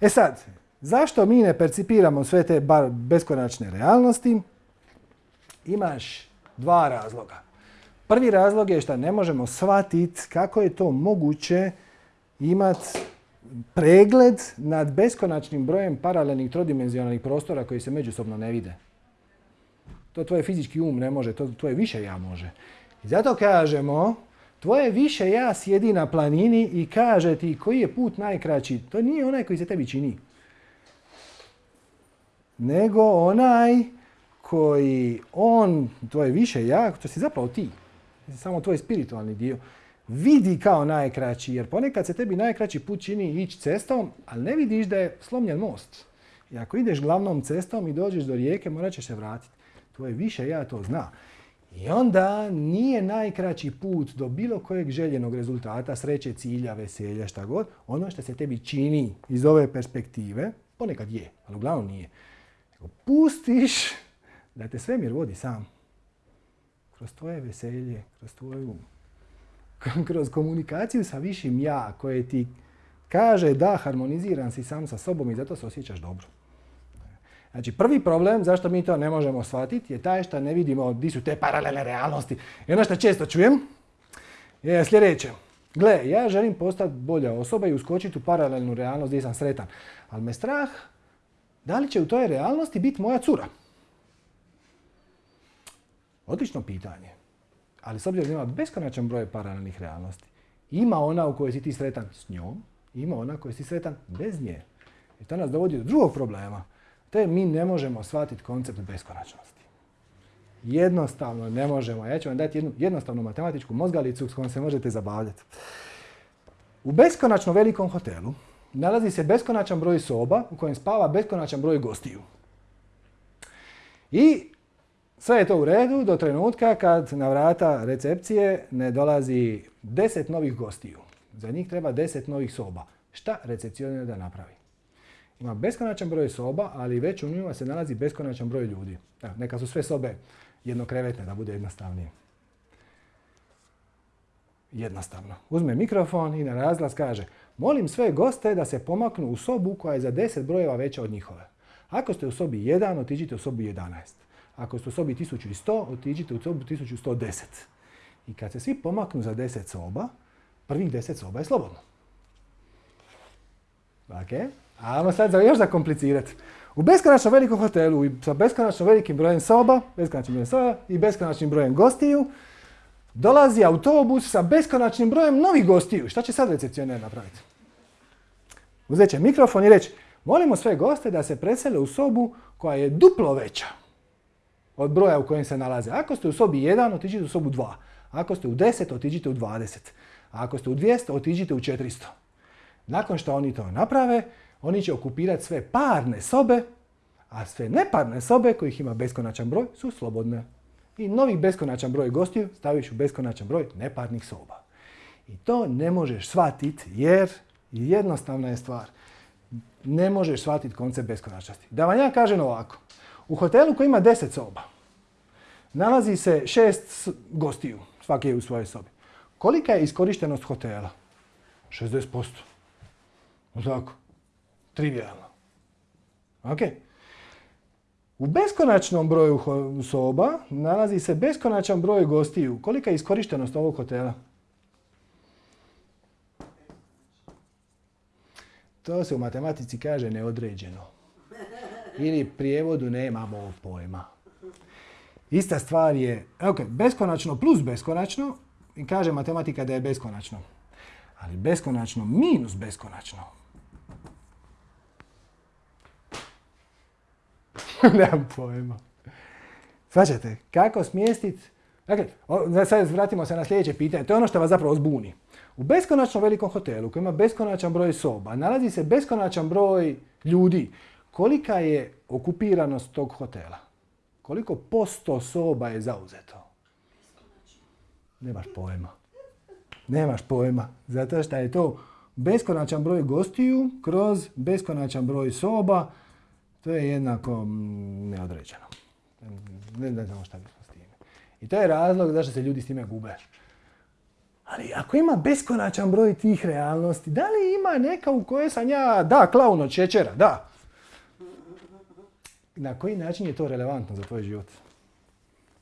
E sad, zašto mi ne percipiramo sve te beskonačne realnosti? Imaš dva razloga. Prvi razlog je što ne možemo shvatiti kako je to moguće imati pregled nad beskonačnim brojem paralelnih trodimenzionalnih prostora koji se međusobno ne vide. To tvoje fizički um ne može, to tvoje više ja može. I zato kažemo, tvoje više ja sjedi na planini i kaže ti koji je put najkraći. To nije onaj koji se tebi čini. Nego onaj koji on, tvoje više ja, to si zapravo ti. Samo tvoj spiritualni dio vidi kao najkraći, jer ponekad se tebi najkraći put čini ići cestom, ali ne vidiš da je slomljen most. I ako ideš glavnom cestom i dođeš do rijeke, morat ćeš se vratiti. Tvoje više ja to zna. I onda nije najkraći put do bilo kojeg željenog rezultata, sreće, cilja, veselja, šta god, ono što se tebi čini iz ove perspektive, ponekad je, ali uglavnom nije. Pustiš da te svemir vodi sam. Kroz tvoje veselje, kroz tvoju kroz komunikaciju sa višim ja koje ti kaže da harmoniziran si sam sa sobom i zato se osjećaš dobro. Znači prvi problem zašto mi to ne možemo shvatiti je taj što ne vidimo di su te paralelne realnosti. I ono što često čujem je sljedeće. Gle, ja želim postati bolja osoba i uskočiti u paralelnu realnost gdje sam sretan. Ali me strah da li će u toj realnosti biti moja cura. Odlično pitanje. Ali s obzirom da ima beskonačan broj paralelnih realnosti, ima ona u kojoj si ti sretan s njom, ima ona u kojoj si sretan bez nje. I to nas dovodi do drugog problema. To je mi ne možemo shvatiti koncept beskonačnosti. Jednostavno ne možemo. Ja ću vam dati jednu jednostavnu matematičku mozgalicu s kojom se možete zabavljati. U beskonačno velikom hotelu nalazi se beskonačan broj soba u kojem spava beskonačan broj gostiju. I sve je to u redu do trenutka kad na vrata recepcije ne dolazi deset novih gostiju. Za njih treba deset novih soba. Šta recepcionar da napravi? Ima beskonačan broj soba, ali već u njima se nalazi beskonačan broj ljudi. neka su sve sobe jednokrevetne, da bude jednostavnije. Jednostavno. Uzme mikrofon i na razglas kaže Molim sve goste da se pomaknu u sobu koja je za deset brojeva veća od njihove. Ako ste u sobi 1, otiđite u sobu 11. Ako ste u sobi 1100, otiđite u sobu 1110. I kad se svi pomaknu za 10 soba, prvih 10 soba je slobodno. Ok? Ajmo sad za, još zakomplicirati. U beskonačno velikom hotelu i sa beskonačno velikim brojem soba, beskonačnim brojem soba i beskonačnim brojem gostiju, dolazi autobus sa beskonačnim brojem novih gostiju. Šta će sad recepcioner napraviti? Uzet će mikrofon i reći, molimo sve goste da se presele u sobu koja je duplo veća od broja u kojem se nalaze. Ako ste u sobi 1, otiđite u sobu 2. Ako ste u 10, otiđite u 20. A ako ste u 200, otiđite u 400. Nakon što oni to naprave, oni će okupirati sve parne sobe, a sve neparne sobe, kojih ima beskonačan broj, su slobodne. I novi beskonačan broj gostiju staviš u beskonačan broj neparnih soba. I to ne možeš shvatiti jer jednostavna je stvar. Ne možeš shvatiti koncept beskonačnosti. Da vam ja kažem ovako. U hotelu koji ima 10 soba, nalazi se šest gostiju, svaki je u svojoj sobi. Kolika je iskorištenost hotela? 60%. Tako. Trivialno. Ok. U beskonačnom broju soba nalazi se beskonačan broj gostiju. Kolika je iskorištenost ovog hotela? To se u matematici kaže neodređeno ili prijevodu nemamo pojma. Ista stvar je, ok, beskonačno plus beskonačno, i kaže matematika da je beskonačno. Ali beskonačno minus beskonačno. Nemam pojma. Svačate, kako smjestiti... Dakle, sad vratimo se na sljedeće pitanje. To je ono što vas zapravo zbuni. U beskonačno velikom hotelu koji ima beskonačan broj soba nalazi se beskonačan broj ljudi kolika je okupiranost tog hotela? Koliko posto soba je zauzeto? Nemaš pojma. Nemaš pojma. Zato što je to beskonačan broj gostiju kroz beskonačan broj soba. To je jednako mm, neodređeno. Ne, znamo šta bismo s time. I to je razlog zašto se ljudi s time gube. Ali ako ima beskonačan broj tih realnosti, da li ima neka u kojoj sam ja, da, klaun od šećera, da. Na koji način je to relevantno za tvoj život?